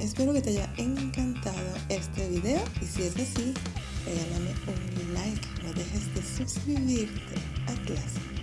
Espero que te haya encantado este video y si es así, regálame un like, no dejes de suscribirte a clase.